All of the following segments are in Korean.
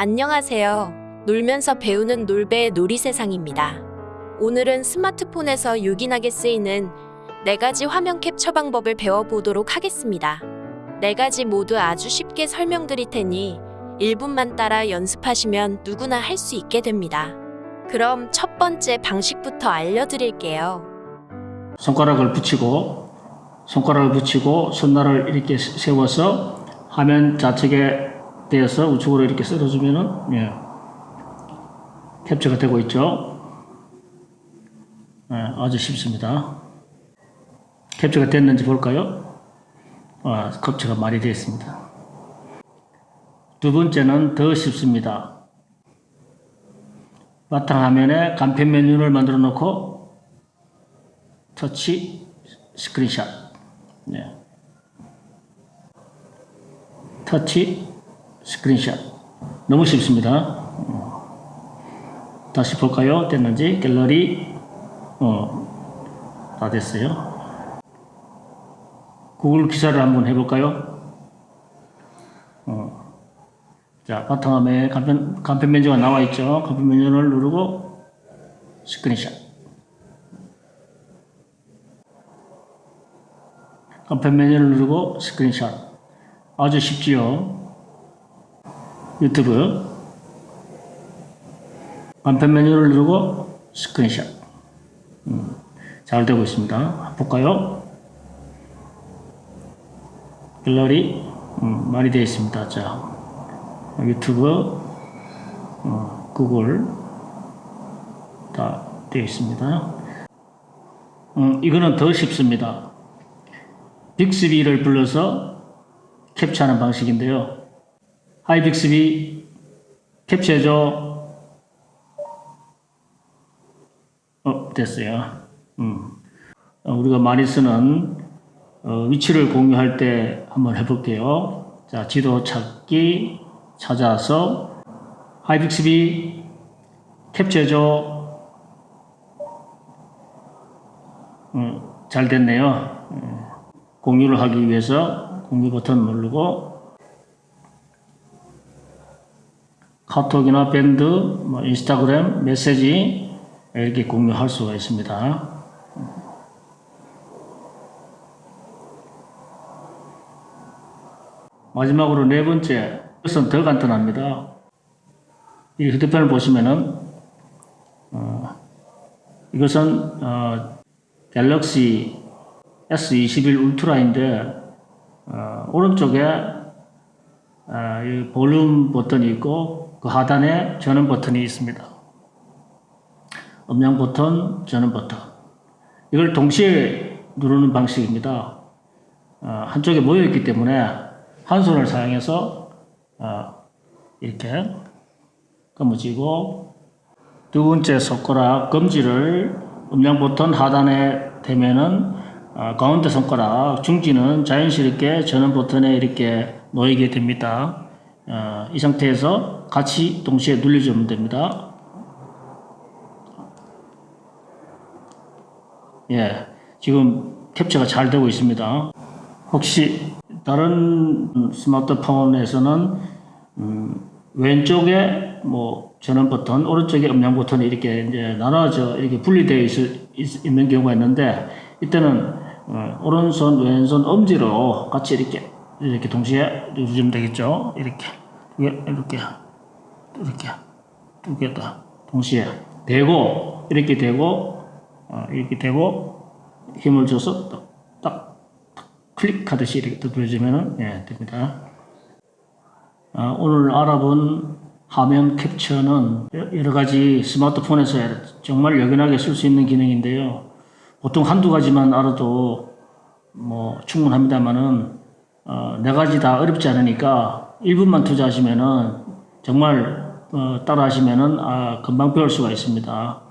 안녕하세요. 놀면서 배우는 놀배의 놀이세상입니다. 오늘은 스마트폰에서 요긴하게 쓰이는 네 가지 화면 캡처 방법을 배워보도록 하겠습니다. 네 가지 모두 아주 쉽게 설명드릴 테니 1분만 따라 연습하시면 누구나 할 수 있게 됩니다. 그럼 첫 번째 방식부터 알려드릴게요. 손가락을 붙이고 손가락을 붙이고 손날을 이렇게 세워서 화면 좌측에 대어서 우측으로 이렇게 쓸어주면은 예, 캡처가 되고 있죠. 예, 아주 쉽습니다. 캡처가 됐는지 볼까요? 아, 캡처가 많이 되어 있습니다. 두 번째는 더 쉽습니다. 바탕화면에 간편 메뉴를 만들어 놓고 터치 스크린샷 네. 터치 스크린샷. 너무 쉽습니다. 어. 다시 볼까요? 됐는지? 갤러리. 어, 다 됐어요. 구글 기사를 한번 해볼까요? 어. 자 바탕화면에 간편, 간편 메뉴가 나와 있죠. 간편 메뉴를 누르고 스크린샷. 간편 메뉴를 누르고 스크린샷. 아주 쉽지요 유튜브. 간편 메뉴를 누르고 스크린샷. 음, 잘 되고 있습니다. 볼까요? 갤러리 음, 많이 되어 있습니다. 자 유튜브 어, 구글 다 되어 있습니다. 음, 이거는 더 쉽습니다. 빅스비를 불러서 캡처하는 방식인데요. Hi 빅스비 캡처해줘. 어, 됐어요. 음. 어, 우리가 많이 쓰는 어, 위치를 공유할 때 한번 해볼게요. 자, 지도 찾기 찾아서 Hi 빅스비 캡처해줘. 음, 잘 됐네요. 음. 공유를 하기 위해서 공유 버튼 누르고 카톡이나 밴드, 뭐 인스타그램, 메시지 이렇게 공유할 수가 있습니다. 마지막으로 네 번째, 이것은 더 간단합니다. 이 휴대폰을 보시면은 어, 이것은 어, 갤럭시 S21 울트라인데 어, 오른쪽에 어, 이 볼륨 버튼이 있고 그 하단에 전원 버튼이 있습니다. 음량 버튼, 전원 버튼. 이걸 동시에 누르는 방식입니다. 어, 한쪽에 모여 있기 때문에 한 손을 사용해서 어, 이렇게 검어지고 두 번째 손가락 검지를 음량 버튼 하단에 대면은 어, 가운데 손가락 중지는 자연스럽게 전원 버튼에 이렇게 놓이게 됩니다. 어, 이 상태에서 같이 동시에 눌러주면 됩니다. 예, 지금 캡처가 잘 되고 있습니다. 혹시 다른 스마트폰에서는 음, 왼쪽에 뭐 전원 버튼, 오른쪽에 음량 버튼이 이렇게 이제 나눠져 이렇게 분리되어 있, 있, 있는 경우가 있는데 이때는 어, 오른손, 왼손 엄지로 같이 이렇게 이렇게 동시에 누르면 되겠죠. 이렇게 이렇게 이렇게 두 개 다 동시에 대고 이렇게 대고 어, 이렇게 대고 힘을 줘서 딱, 딱, 딱 클릭하듯이 이렇게 누르면 예, 됩니다. 아, 오늘 알아본 화면 캡처는 여러 가지 스마트폰에서 정말 여긴하게 쓸 수 있는 기능인데요. 보통 한두 가지만 알아도 뭐 충분합니다만은 어, 네 가지 다 어렵지 않으니까 1분만 투자하시면은 정말 어, 따라 하시면은 아, 금방 배울 수가 있습니다.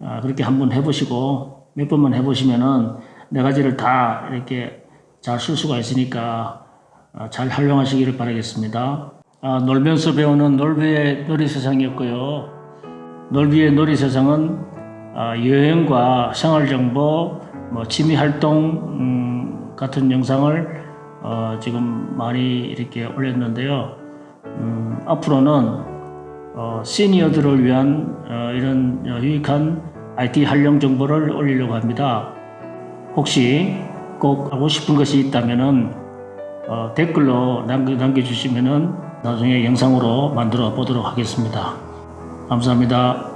아, 그렇게 한번 해보시고 몇 번만 해보시면은 네 가지를 다 이렇게 잘 쓸 수가 있으니까 아, 잘 활용하시기를 바라겠습니다. 아, 놀면서 배우는 놀비의 놀이세상이었고요. 놀비의 놀이세상은 아, 여행과 생활정보, 뭐 취미활동 음, 같은 영상을 어, 지금 많이 이렇게 올렸는데요. 음, 앞으로는 어, 시니어들을 위한 어, 이런 어, 유익한 IT 활용 정보를 올리려고 합니다. 혹시 꼭 하고 싶은 것이 있다면은 어, 댓글로 남겨, 남겨주시면은 나중에 영상으로 만들어 보도록 하겠습니다. 감사합니다.